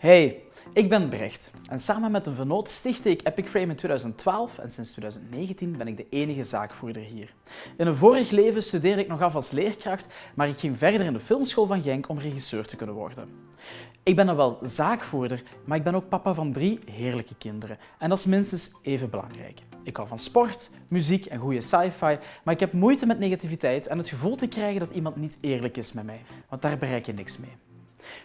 Hey, ik ben Brecht en samen met een vernoot stichtte ik Epic Frame in 2012 en sinds 2019 ben ik de enige zaakvoerder hier. In een vorig leven studeerde ik nog af als leerkracht, maar ik ging verder in de filmschool van Genk om regisseur te kunnen worden. Ik ben dan wel zaakvoerder, maar ik ben ook papa van drie heerlijke kinderen en dat is minstens even belangrijk. Ik hou van sport, muziek en goede sci-fi, maar ik heb moeite met negativiteit en het gevoel te krijgen dat iemand niet eerlijk is met mij, want daar bereik je niks mee.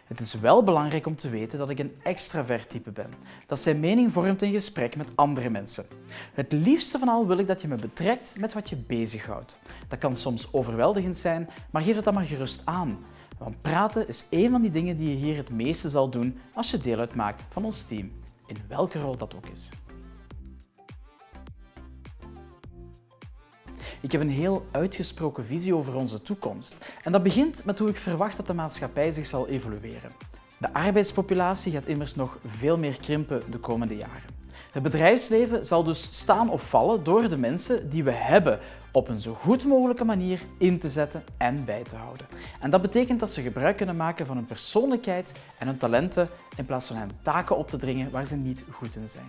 Het is wel belangrijk om te weten dat ik een extravert type ben, dat zijn mening vormt in gesprek met andere mensen. Het liefste van al wil ik dat je me betrekt met wat je bezighoudt. Dat kan soms overweldigend zijn, maar geef het dan maar gerust aan. Want praten is een van die dingen die je hier het meeste zal doen als je deel uitmaakt van ons team, in welke rol dat ook is. Ik heb een heel uitgesproken visie over onze toekomst. En dat begint met hoe ik verwacht dat de maatschappij zich zal evolueren. De arbeidspopulatie gaat immers nog veel meer krimpen de komende jaren. Het bedrijfsleven zal dus staan of vallen door de mensen die we hebben op een zo goed mogelijke manier in te zetten en bij te houden. En dat betekent dat ze gebruik kunnen maken van hun persoonlijkheid en hun talenten in plaats van hen taken op te dringen waar ze niet goed in zijn.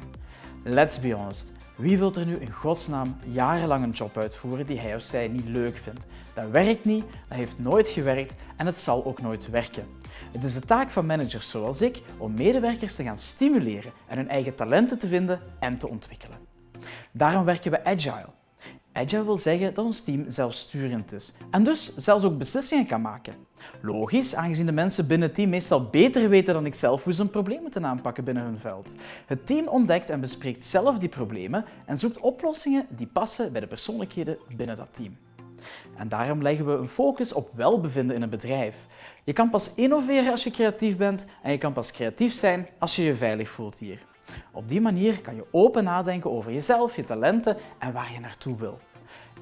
Let's be honest, wie wil er nu in godsnaam jarenlang een job uitvoeren die hij of zij niet leuk vindt? Dat werkt niet, dat heeft nooit gewerkt en het zal ook nooit werken. Het is de taak van managers zoals ik om medewerkers te gaan stimuleren en hun eigen talenten te vinden en te ontwikkelen. Daarom werken we agile. Agile wil zeggen dat ons team zelfsturend is en dus zelfs ook beslissingen kan maken. Logisch, aangezien de mensen binnen het team meestal beter weten dan ik zelf hoe ze een probleem moeten aanpakken binnen hun veld. Het team ontdekt en bespreekt zelf die problemen en zoekt oplossingen die passen bij de persoonlijkheden binnen dat team. En daarom leggen we een focus op welbevinden in een bedrijf. Je kan pas innoveren als je creatief bent en je kan pas creatief zijn als je je veilig voelt hier. Op die manier kan je open nadenken over jezelf, je talenten en waar je naartoe wil.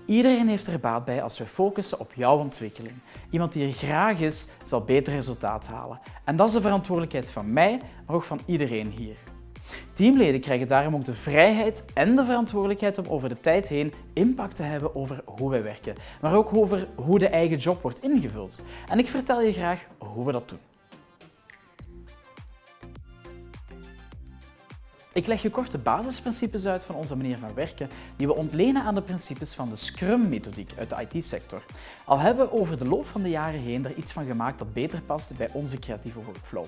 Iedereen heeft er baat bij als we focussen op jouw ontwikkeling. Iemand die er graag is, zal beter resultaat halen. En dat is de verantwoordelijkheid van mij, maar ook van iedereen hier. Teamleden krijgen daarom ook de vrijheid en de verantwoordelijkheid om over de tijd heen impact te hebben over hoe wij werken, maar ook over hoe de eigen job wordt ingevuld. En ik vertel je graag hoe we dat doen. Ik leg je kort de basisprincipes uit van onze manier van werken die we ontlenen aan de principes van de Scrum-methodiek uit de IT-sector. Al hebben we over de loop van de jaren heen er iets van gemaakt dat beter past bij onze creatieve workflow.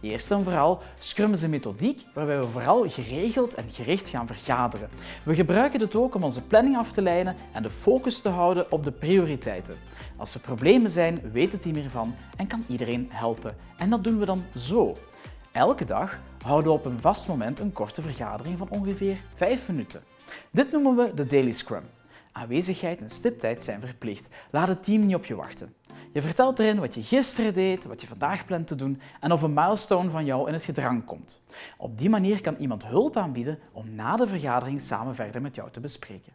Eerst en vooral, Scrum is een methodiek waarbij we vooral geregeld en gericht gaan vergaderen. We gebruiken dit ook om onze planning af te leiden en de focus te houden op de prioriteiten. Als er problemen zijn, weet het team ervan en kan iedereen helpen. En dat doen we dan zo. Elke dag houden we op een vast moment een korte vergadering van ongeveer 5 minuten. Dit noemen we de Daily Scrum. Aanwezigheid en stiptijd zijn verplicht. Laat het team niet op je wachten. Je vertelt erin wat je gisteren deed, wat je vandaag plant te doen en of een milestone van jou in het gedrang komt. Op die manier kan iemand hulp aanbieden om na de vergadering samen verder met jou te bespreken.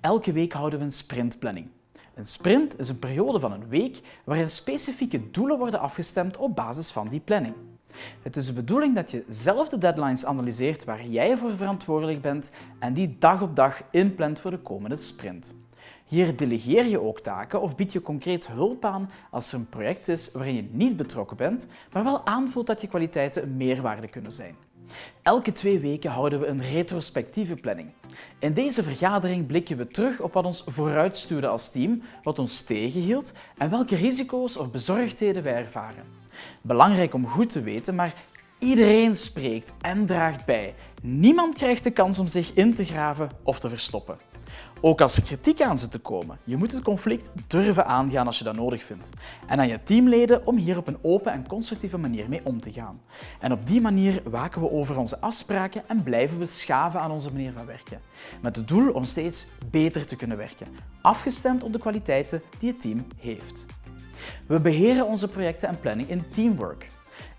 Elke week houden we een sprintplanning. Een sprint is een periode van een week waarin specifieke doelen worden afgestemd op basis van die planning. Het is de bedoeling dat je zelf de deadlines analyseert waar jij voor verantwoordelijk bent en die dag op dag inplant voor de komende sprint. Hier delegeer je ook taken of bied je concreet hulp aan als er een project is waarin je niet betrokken bent, maar wel aanvoelt dat je kwaliteiten een meerwaarde kunnen zijn. Elke twee weken houden we een retrospectieve planning. In deze vergadering blikken we terug op wat ons vooruitstuurde als team, wat ons tegenhield en welke risico's of bezorgdheden wij ervaren. Belangrijk om goed te weten, maar iedereen spreekt en draagt bij. Niemand krijgt de kans om zich in te graven of te verstoppen. Ook als er kritiek aan zit te komen, je moet het conflict durven aangaan als je dat nodig vindt. En aan je teamleden om hier op een open en constructieve manier mee om te gaan. En op die manier waken we over onze afspraken en blijven we schaven aan onze manier van werken. Met het doel om steeds beter te kunnen werken, afgestemd op de kwaliteiten die het team heeft. We beheren onze projecten en planning in teamwork.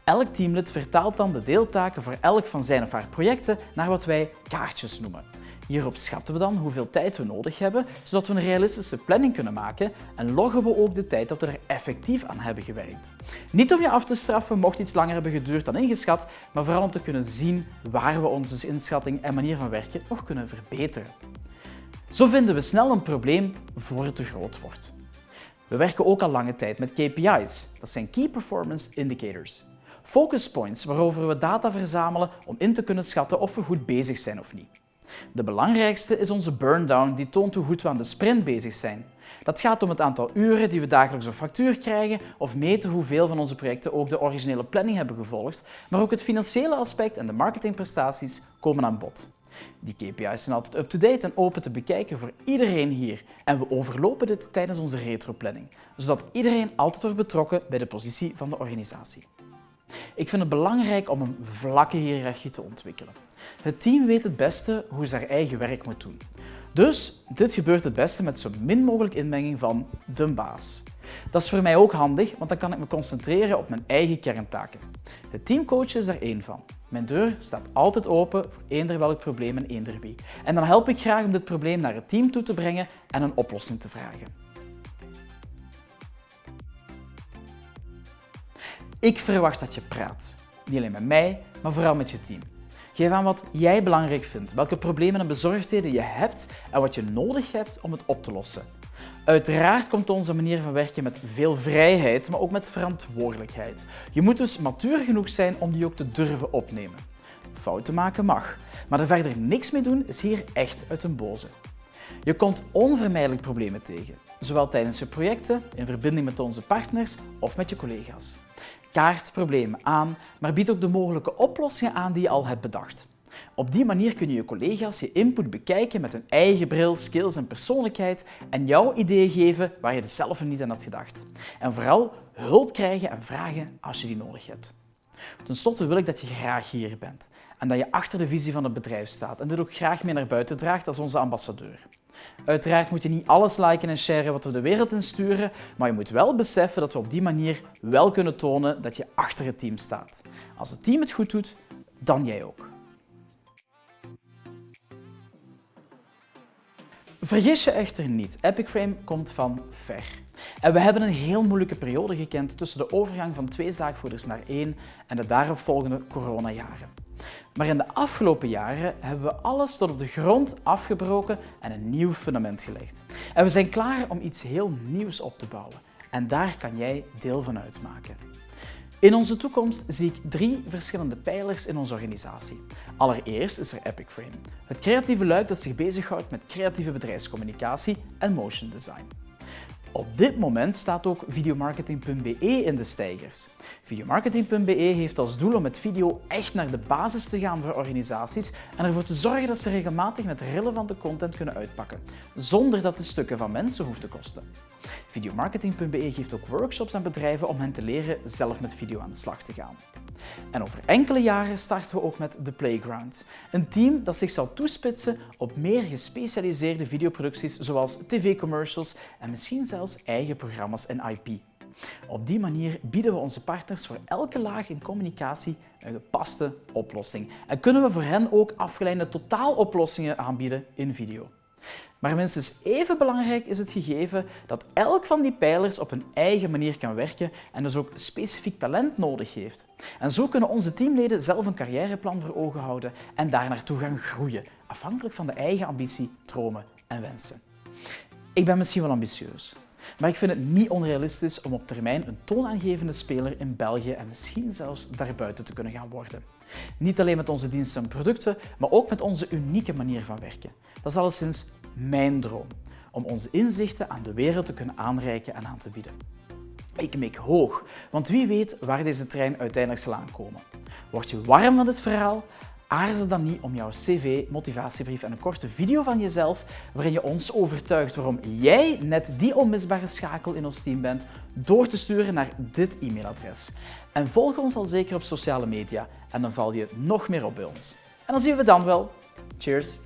Elk teamlid vertaalt dan de deeltaken voor elk van zijn of haar projecten naar wat wij kaartjes noemen. Hierop schatten we dan hoeveel tijd we nodig hebben, zodat we een realistische planning kunnen maken en loggen we ook de tijd dat we er effectief aan hebben gewerkt. Niet om je af te straffen mocht iets langer hebben geduurd dan ingeschat, maar vooral om te kunnen zien waar we onze inschatting en manier van werken nog kunnen verbeteren. Zo vinden we snel een probleem voor het te groot wordt. We werken ook al lange tijd met KPI's, dat zijn Key Performance Indicators. Focus points waarover we data verzamelen om in te kunnen schatten of we goed bezig zijn of niet. De belangrijkste is onze burndown die toont hoe goed we aan de sprint bezig zijn. Dat gaat om het aantal uren die we dagelijks op factuur krijgen of meten hoeveel van onze projecten ook de originele planning hebben gevolgd, maar ook het financiële aspect en de marketingprestaties komen aan bod. Die KPI's zijn altijd up-to-date en open te bekijken voor iedereen hier en we overlopen dit tijdens onze retroplanning, zodat iedereen altijd wordt betrokken bij de positie van de organisatie. Ik vind het belangrijk om een vlakke hiërarchie te ontwikkelen. Het team weet het beste hoe ze haar eigen werk moet doen. Dus dit gebeurt het beste met zo min mogelijk inmenging van de baas. Dat is voor mij ook handig, want dan kan ik me concentreren op mijn eigen kerntaken. Het teamcoach is daar één van. Mijn deur staat altijd open voor eender welk probleem en eender wie. En dan help ik graag om dit probleem naar het team toe te brengen en een oplossing te vragen. Ik verwacht dat je praat. Niet alleen met mij, maar vooral met je team. Geef aan wat jij belangrijk vindt, welke problemen en bezorgdheden je hebt en wat je nodig hebt om het op te lossen. Uiteraard komt onze manier van werken met veel vrijheid, maar ook met verantwoordelijkheid. Je moet dus matuur genoeg zijn om die ook te durven opnemen. Fouten maken mag, maar er verder niks mee doen is hier echt uit een boze. Je komt onvermijdelijk problemen tegen, zowel tijdens je projecten, in verbinding met onze partners of met je collega's. Kaart problemen aan, maar bied ook de mogelijke oplossingen aan die je al hebt bedacht. Op die manier kun je collega's je input bekijken met hun eigen bril, skills en persoonlijkheid en jouw ideeën geven waar je er zelf niet aan had gedacht. En vooral hulp krijgen en vragen als je die nodig hebt. Ten slotte wil ik dat je graag hier bent en dat je achter de visie van het bedrijf staat en dit ook graag mee naar buiten draagt als onze ambassadeur. Uiteraard moet je niet alles liken en sharen wat we de wereld insturen, maar je moet wel beseffen dat we op die manier wel kunnen tonen dat je achter het team staat. Als het team het goed doet, dan jij ook. Vergis je echter niet, Epic Frame komt van ver. En we hebben een heel moeilijke periode gekend tussen de overgang van twee zaakvoerders naar één en de daaropvolgende coronajaren. Maar in de afgelopen jaren hebben we alles tot op de grond afgebroken en een nieuw fundament gelegd. En we zijn klaar om iets heel nieuws op te bouwen. En daar kan jij deel van uitmaken. In onze toekomst zie ik drie verschillende pijlers in onze organisatie. Allereerst is er Epic Frame, het creatieve luik dat zich bezighoudt met creatieve bedrijfscommunicatie en motion design. Op dit moment staat ook videomarketing.be in de stijgers. Videomarketing.be heeft als doel om met video echt naar de basis te gaan voor organisaties en ervoor te zorgen dat ze regelmatig met relevante content kunnen uitpakken, zonder dat het stukken van mensen hoeft te kosten. Videomarketing.be geeft ook workshops aan bedrijven om hen te leren zelf met video aan de slag te gaan. En over enkele jaren starten we ook met The Playground, een team dat zich zal toespitsen op meer gespecialiseerde videoproducties zoals tv-commercials en misschien zelfs eigen programma's en IP. Op die manier bieden we onze partners voor elke laag in communicatie een gepaste oplossing en kunnen we voor hen ook afgeleide totaaloplossingen aanbieden in video. Maar minstens even belangrijk is het gegeven dat elk van die pijlers op een eigen manier kan werken en dus ook specifiek talent nodig heeft. En zo kunnen onze teamleden zelf een carrièreplan voor ogen houden en daar naartoe gaan groeien, afhankelijk van de eigen ambitie, dromen en wensen. Ik ben misschien wel ambitieus, maar ik vind het niet onrealistisch om op termijn een toonaangevende speler in België en misschien zelfs daarbuiten te kunnen gaan worden. Niet alleen met onze diensten en producten, maar ook met onze unieke manier van werken. Dat is alleszins mijn droom, om onze inzichten aan de wereld te kunnen aanreiken en aan te bieden. Ik mik hoog, want wie weet waar deze trein uiteindelijk zal aankomen. Word je warm van dit verhaal? Aarzel dan niet om jouw cv, motivatiebrief en een korte video van jezelf waarin je ons overtuigt waarom jij net die onmisbare schakel in ons team bent door te sturen naar dit e-mailadres. En volg ons al zeker op sociale media en dan val je nog meer op bij ons. En dan zien we dan wel. Cheers!